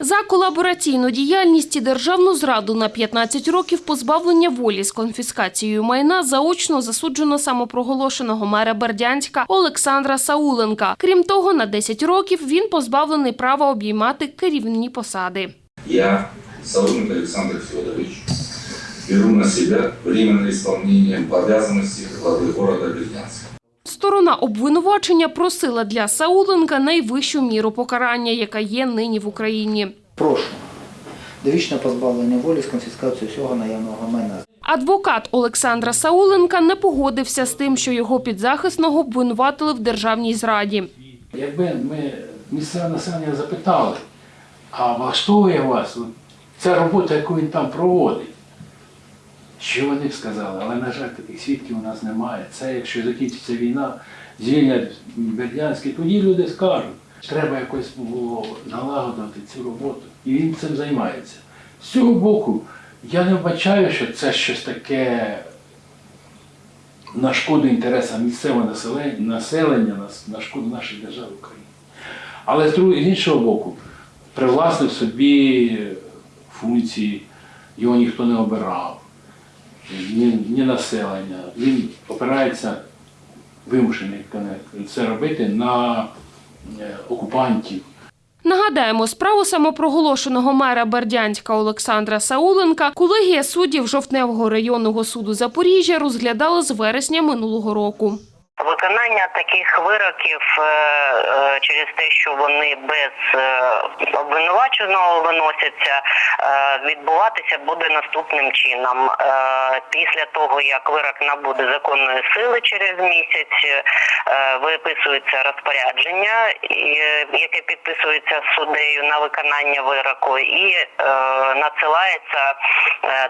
За колабораційну діяльність і державну зраду на 15 років позбавлення волі з конфіскацією майна заочно засуджено самопроголошеного мера Бердянська Олександра Сауленка. Крім того, на 10 років він позбавлений права обіймати керівні посади. Я, Сауленко Александр Федорович, беру на себя временное исполнение обязанностей главы города Бердянска. Сторона обвинувачення просила для Сауленка найвищу міру покарання, яка є нині в Україні. Прошу. Довічне позбавлення волі з конфіскацією всього наявного майна. Адвокат Олександра Сауленка не погодився з тим, що його підзахисного обвинуватили в державній зраді. Якби ми місцеве населення запитали, а влаштовує вас ця робота, яку він там проводить, що вони б сказали, але, на жаль, таких свідків у нас немає. Це якщо закінчиться війна, звільнять Бердянський, тоді люди скажуть, треба якось було налагодити цю роботу. І він цим займається. З цього боку, я не вбачаю, що це щось таке на шкоду інтересам місцевого населення, на, шкоду нашої держави України. Але з іншого боку, привласнив собі функції, його ніхто не обирав, ні, ні населення. Він опирається, вимушений це робити на е, окупантів. Нагадаємо, справу самопроголошеного мера Бердянська Олександра Сауленка колегія суддів Жовтневого районного суду Запоріжжя розглядала з вересня минулого року. Виконання таких вироків е, е, через те, що вони без е, обвинуваченого виносяться, е, відбуватися буде наступним чином. Е, Після того, як вирок набуде законної сили через місяць, виписується розпорядження, яке підписується суддею на виконання вироку, і надсилається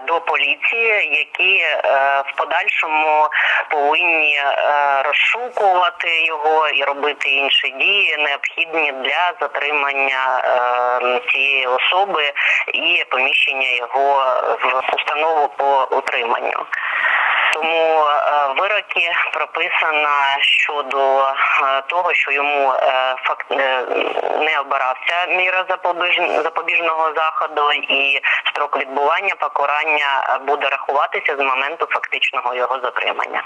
до поліції, які в подальшому повинні розшукувати його і робити інші дії, необхідні для затримання е, цієї особи і поміщення його в установу по утриманню. Тому е, вироки прописано щодо е, того, що йому факт не обирався міра запобіж- запобіжного заходу, і строк відбування покарання буде рахуватися з моменту фактичного його затримання.